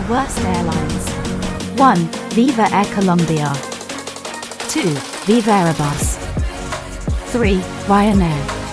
the worst airlines. 1. Viva Air Colombia. 2. Viva Airbus. 3. Ryanair.